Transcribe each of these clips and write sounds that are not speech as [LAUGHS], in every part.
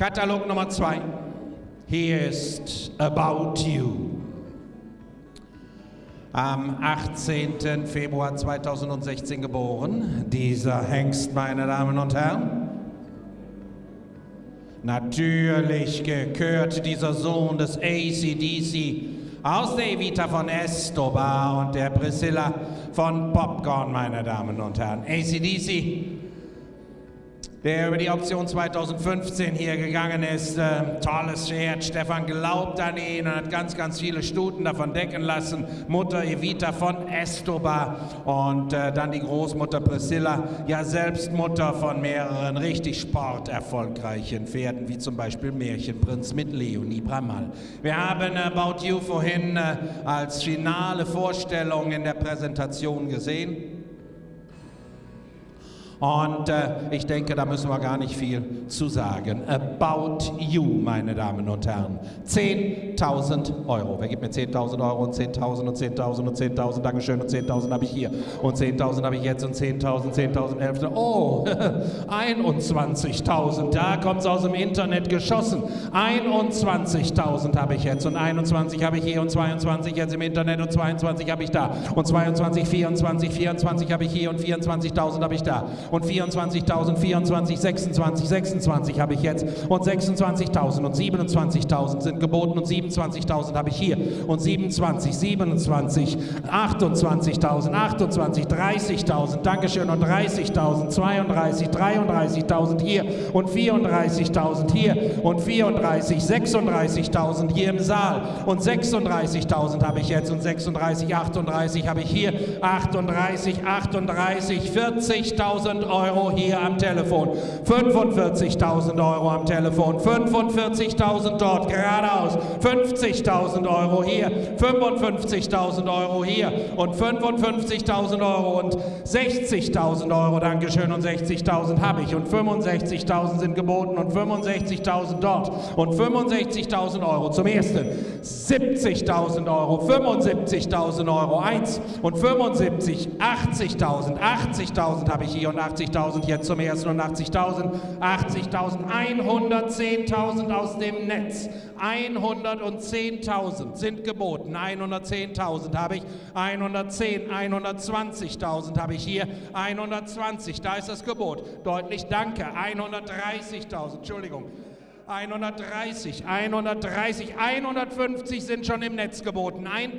Katalog Nummer zwei. Hier ist About You. Am 18. Februar 2016 geboren. Dieser Hengst, meine Damen und Herren. Natürlich gekürt dieser Sohn des ACDC aus der Evita von Escobar und der Priscilla von Popcorn, meine Damen und Herren. ACDC der über die Option 2015 hier gegangen ist. Äh, tolles Pferd. Stefan glaubt an ihn und hat ganz, ganz viele Stuten davon decken lassen. Mutter Evita von Estobar und äh, dann die Großmutter Priscilla, ja selbst Mutter von mehreren richtig sporterfolgreichen Pferden, wie zum Beispiel Märchenprinz mit Leonie Bramal. Wir haben About You vorhin äh, als finale Vorstellung in der Präsentation gesehen. Und äh, ich denke, da müssen wir gar nicht viel zu sagen. About You, meine Damen und Herren. 10.000 Euro. Wer gibt mir 10.000 Euro und 10.000 und 10.000 und 10.000? Dankeschön. Und 10.000 habe ich hier. Und 10.000 habe ich jetzt und 10.000, 10.000, 11.000. Oh, [LAUGHS] 21.000. Da kommt es aus dem Internet geschossen. 21.000 habe ich jetzt. Und 21 habe ich hier und 22 jetzt im Internet und 22 habe ich da. Und 22, 24, 24 habe ich hier und 24.000 habe ich da und 24.000, 24, 26, 26 habe ich jetzt. Und 26.000 und 27.000 sind geboten. Und 27.000 habe ich hier. Und 27, 27, 28.000, 28, 30.000, Dankeschön. Und 30.000, 32, 33.000 hier. Und 34.000 hier. Und 34, 36.000 hier im Saal. Und 36.000 habe ich jetzt. Und 36, 38 habe ich hier, 38, 38, 40.000 Euro hier am Telefon, 45.000 Euro am Telefon, 45.000 dort geradeaus, 50.000 Euro hier, 55.000 Euro hier. Und 55.000 Euro und 60.000 Euro, Dankeschön, und 60.000 habe ich. Und 65.000 sind geboten. Und 65.000 dort. Und 65.000 Euro zum ersten, 70.000 Euro, 75.000 Euro, 1 und 75, 80.000, 80.000 habe ich hier. Und 80.000 jetzt zum ersten und 80.000, 80.000, 110.000 aus dem Netz. 110.000 sind geboten. 110.000 habe ich, 110, 120.000 habe ich hier, 120, da ist das Gebot. Deutlich danke, 130.000, Entschuldigung. 130, 130, 150 sind schon im Netz geboten. Ein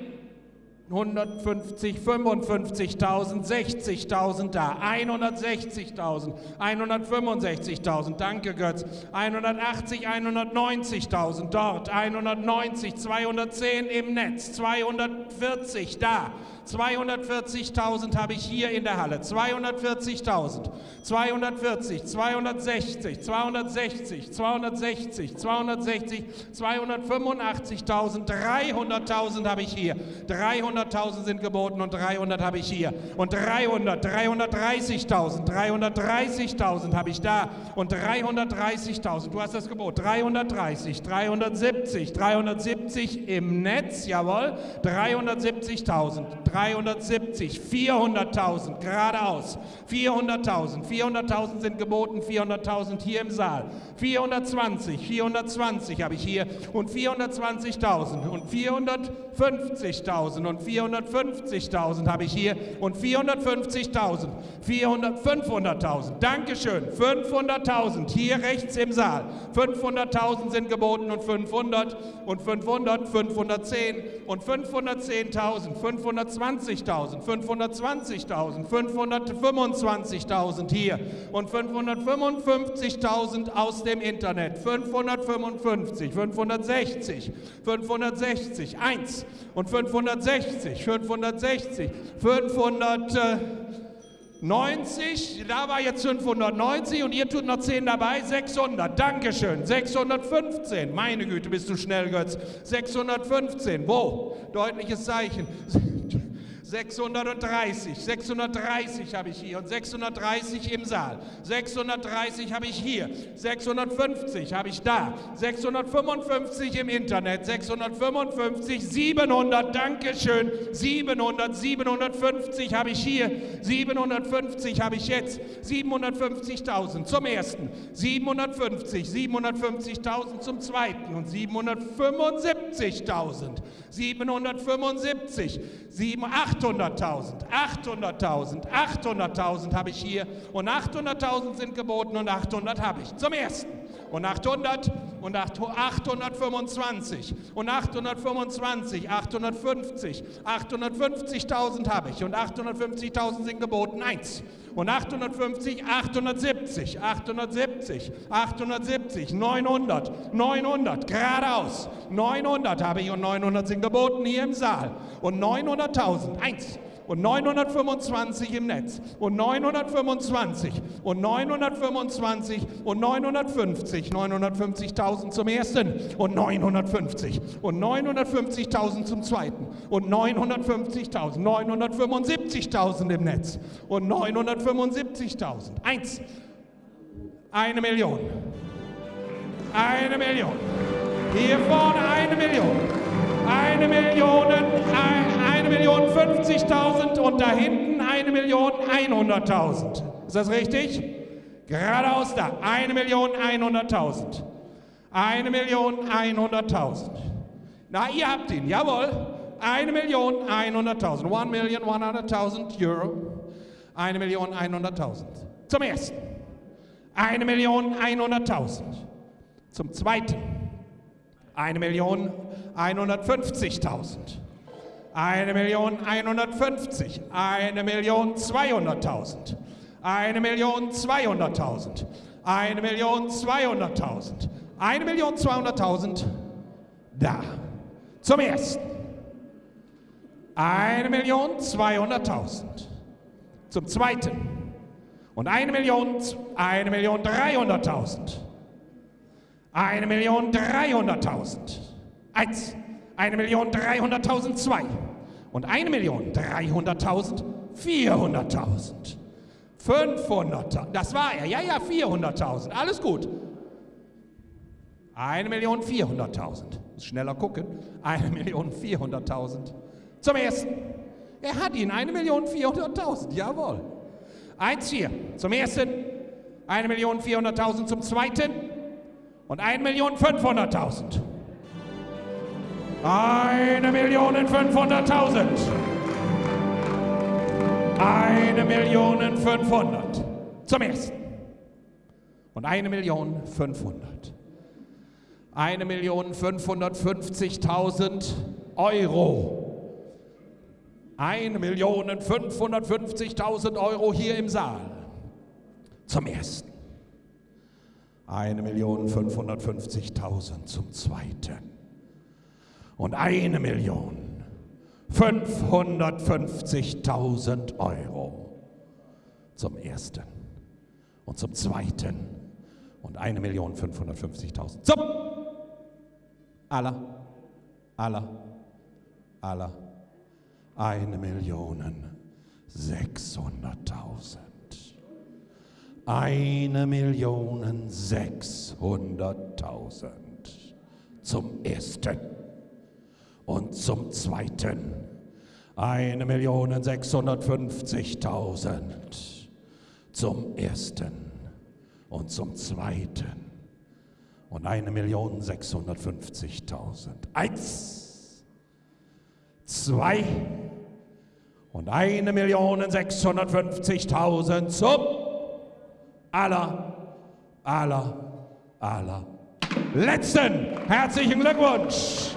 150, 55.000, 60.000 da, 160.000, 165.000, danke Götz, 180, 190.000 dort, 190, 210 im Netz, 240 da, 240.000 habe ich hier in der Halle. 240.000. 240, 260, 260, 260, 260, 285.000, 300.000 habe ich hier. 300.000 sind geboten und 300 habe ich hier. Und 300, 330.000, 330.000 habe ich da. Und 330.000, du hast das Gebot. 330, 370, 370 im Netz, jawohl. 370.000, 370, 400.000 geradeaus, 400.000, 400.000 sind geboten, 400.000 hier im Saal, 420, 420 habe ich hier und 420.000 und 450.000 und 450.000 habe ich hier und 450.000, 500.000, Dankeschön, 500.000 hier rechts im Saal, 500.000 sind geboten und 500 und 500, 510 und 510.000, 520 520.000, 520.000, 525.000 hier und 555.000 aus dem Internet, 555, 560, 560, 1 und 560, 560, 590, da war jetzt 590 und ihr tut noch 10 dabei, 600, Dankeschön, 615, meine Güte, bist du schnell, Götz, 615, wo? Deutliches Zeichen. 630, 630 habe ich hier und 630 im Saal. 630 habe ich hier, 650 habe ich da, 655 im Internet, 655, 700, Dankeschön, 700, 750 habe ich hier, 750 habe ich jetzt, 750.000 zum ersten, 750, 750.000 zum zweiten. Und 775.000, 775, 7, 800.000, 800.000, 800.000 habe ich hier und 800.000 sind geboten und 800 habe ich. Zum ersten und 800 und 825 und 825, 850, 850.000 habe ich. Und 850.000 sind geboten. Eins. Und 850, 870, 870, 870, 900, 900, geradeaus, 900 habe ich und 900 sind geboten hier im Saal. Und 900.000, eins und 925 im Netz. Und 925 und 925 und 950, 950.000 zum ersten. Und 950 und 950.000 zum zweiten. Und 950.000, 975.000 im Netz. Und 975.000. Eins, eine Million, eine Million, hier vorne eine Million, eine Million, eine Million 50.000 und da hinten eine Million 100.000. Ist das richtig? Geradeaus da, eine Million 100.000. Eine Million 100.000. Na, ihr habt ihn, jawohl. Eine Million 100.000. One million 100.000 Euro. Eine Million 100.000. Zum ersten. Eine Million 100.000. Zum zweiten. Eine Million 150.000. Eine Million 150. Eine Million 200.000. Eine Million 200.000. Eine Million 200.000. Eine Million 200.000. Da. Zum ersten. Eine Million 200.000. Zum zweiten. Und eine Million, eine Million 300.000. Eine Million 300.000. Eins. Eine Million 300.000. Zwei. Und eine Million 300.000. 400.000. 500.000. Das war er. Ja, ja, 400.000. Alles gut. Eine Million 400.000. Schneller gucken. Eine Million 400.000. Zum ersten. Er hat ihn. Eine Million 400.000. Jawohl. Eins hier. Zum ersten. Eine Million 400.000 zum zweiten. Und eine Million 500.000. Eine Million 500.000. Eine Million 500. Zum ersten. Und eine Million 500. Eine Million 550.000 Euro. Eine Million 550.000 Euro hier im Saal. Zum ersten. Eine Million 550.000 zum zweiten. Und eine Million 550.000 Euro. Zum ersten und zum zweiten und eine Million 550.000 zum aller, aller, aller eine Million 600.000. Eine Million 600.000 zum ersten und zum zweiten eine Million 650.000 zum ersten und zum zweiten und eine Million 650.000. Eins, zwei und eine Million 650.000 zum aller, aller, aller letzten. Herzlichen Glückwunsch!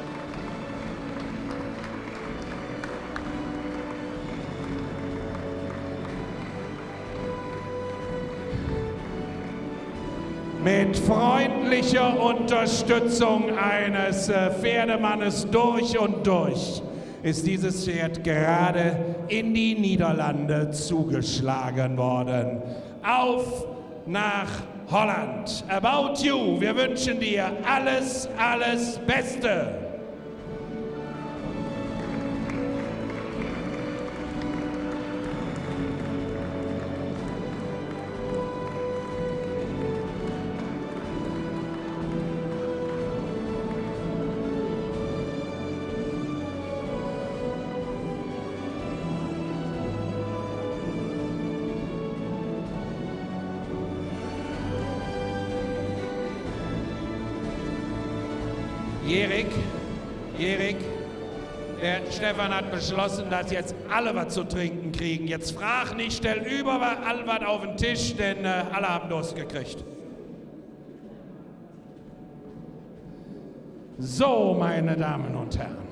Mit freundlicher Unterstützung eines äh, Pferdemannes durch und durch ist dieses Pferd gerade in die Niederlande zugeschlagen worden. Auf nach Holland. About You, wir wünschen dir alles, alles Beste. Jerik, Jerik, der Stefan hat beschlossen, dass jetzt alle was zu trinken kriegen. Jetzt frag nicht, stell überall was auf den Tisch, denn äh, alle haben Durst gekriegt. So, meine Damen und Herren.